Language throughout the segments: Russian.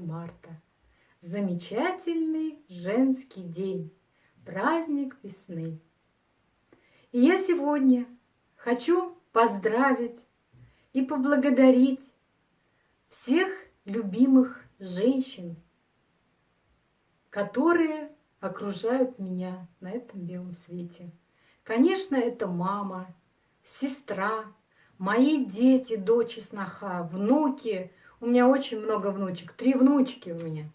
марта. Замечательный женский день, праздник весны. И я сегодня хочу поздравить и поблагодарить всех любимых женщин, которые окружают меня на этом белом свете. Конечно, это мама, сестра, мои дети, дочь и сноха, внуки. У меня очень много внучек, три внучки у меня.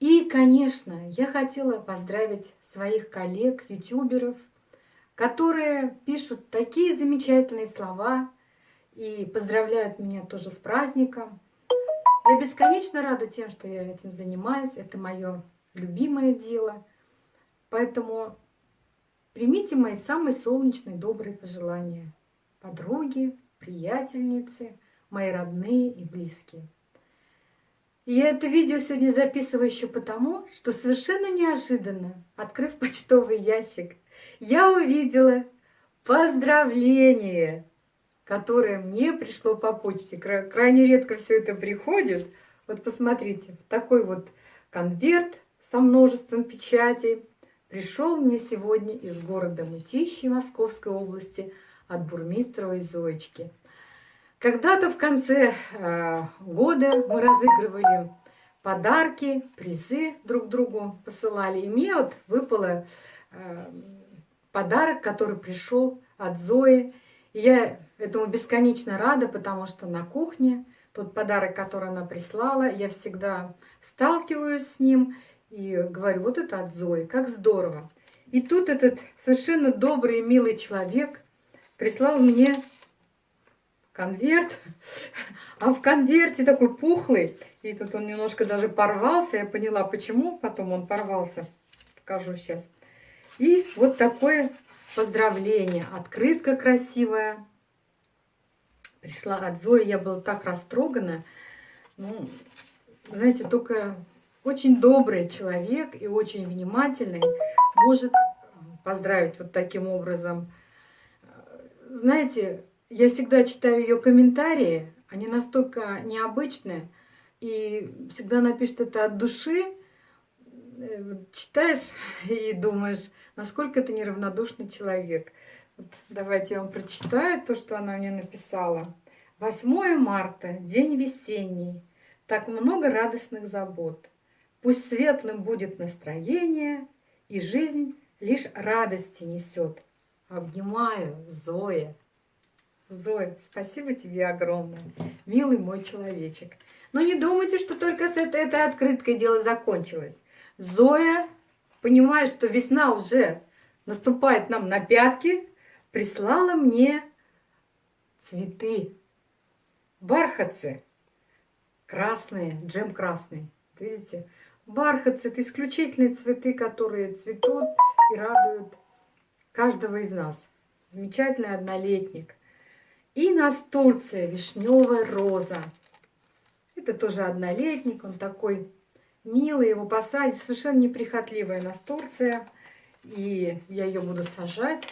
И, конечно, я хотела поздравить своих коллег, ютуберов, которые пишут такие замечательные слова и поздравляют меня тоже с праздником. Я бесконечно рада тем, что я этим занимаюсь. Это мое любимое дело. Поэтому примите мои самые солнечные, добрые пожелания. Подруги, приятельницы, мои родные и близкие. И я это видео сегодня записываю еще потому, что совершенно неожиданно, открыв почтовый ящик, я увидела поздравление, которое мне пришло по почте. Крайне редко все это приходит. Вот посмотрите, такой вот конверт со множеством печатей пришел мне сегодня из города Мытищи Московской области от бурмистровой Зоечки. Когда-то в конце э, года мы разыгрывали подарки, призы друг другу посылали. И мне вот выпало э, подарок, который пришел от Зои. И я этому бесконечно рада, потому что на кухне тот подарок, который она прислала, я всегда сталкиваюсь с ним и говорю, вот это от Зои, как здорово. И тут этот совершенно добрый милый человек прислал мне конверт, а в конверте такой пухлый, и тут он немножко даже порвался, я поняла, почему потом он порвался, покажу сейчас. И вот такое поздравление, открытка красивая, пришла от Зои, я была так растрогана, ну, знаете, только очень добрый человек и очень внимательный может поздравить вот таким образом. Знаете, я всегда читаю ее комментарии, они настолько необычные, и всегда напишет это от души. Э, читаешь и думаешь, насколько ты неравнодушный человек. Вот давайте я вам прочитаю то, что она мне написала. 8 марта, день весенний, так много радостных забот. Пусть светлым будет настроение, и жизнь лишь радости несет. Обнимаю, Зоя. Зоя, спасибо тебе огромное, милый мой человечек. Но не думайте, что только с этой, этой открыткой дело закончилось. Зоя, понимая, что весна уже наступает нам на пятки, прислала мне цветы, бархатцы красные, джем красный. Видите? Бархатцы – это исключительные цветы, которые цветут и радуют каждого из нас. Замечательный однолетник – и настурция, вишневая роза. Это тоже однолетник, он такой милый, его посадить. Совершенно неприхотливая настурция. И я ее буду сажать.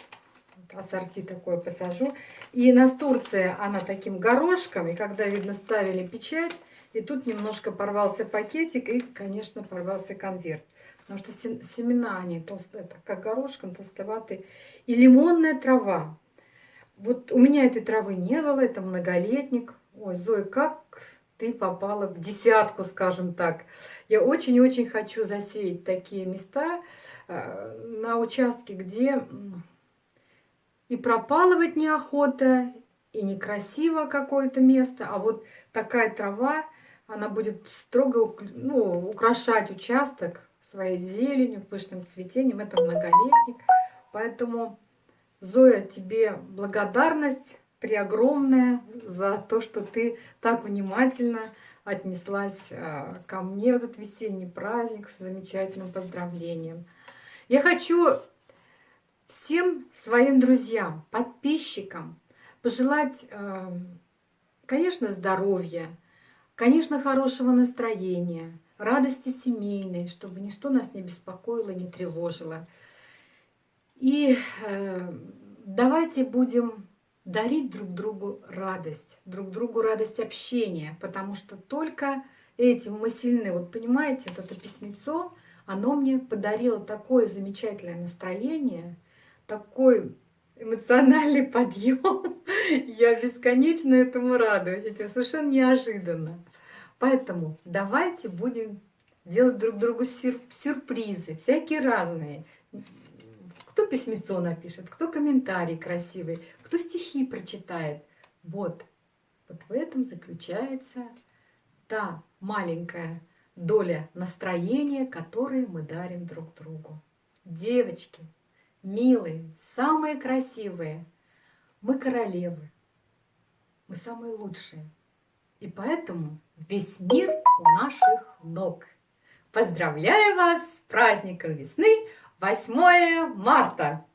Ассорти такое посажу. И настурция, она таким горошком. И когда, видно, ставили печать, и тут немножко порвался пакетик, и, конечно, порвался конверт. Потому что семена, они толстые, как горошком, толстоватые. И лимонная трава. Вот у меня этой травы не было, это многолетник. Ой, Зоя, как ты попала в десятку, скажем так. Я очень-очень хочу засеять такие места э, на участке, где и пропалывать неохота, и некрасиво какое-то место, а вот такая трава, она будет строго ну, украшать участок своей зеленью, пышным цветением. Это многолетник. Поэтому Зоя, тебе благодарность преогромная за то, что ты так внимательно отнеслась а, ко мне в этот весенний праздник с замечательным поздравлением. Я хочу всем своим друзьям, подписчикам пожелать, а, конечно, здоровья, конечно, хорошего настроения, радости семейной, чтобы ничто нас не беспокоило, не тревожило. И э, давайте будем дарить друг другу радость, друг другу радость общения, потому что только этим мы сильны. Вот понимаете, вот это письмецо, оно мне подарило такое замечательное настроение, такой эмоциональный подъем. Я бесконечно этому радуюсь. Это совершенно неожиданно. Поэтому давайте будем делать друг другу сюрпризы, всякие разные. Кто письмецо напишет, кто комментарий красивый, кто стихи прочитает. Вот, вот в этом заключается та маленькая доля настроения, которое мы дарим друг другу. Девочки, милые, самые красивые, мы королевы, мы самые лучшие. И поэтому весь мир у наших ног. Поздравляю вас с праздником весны 8 марта!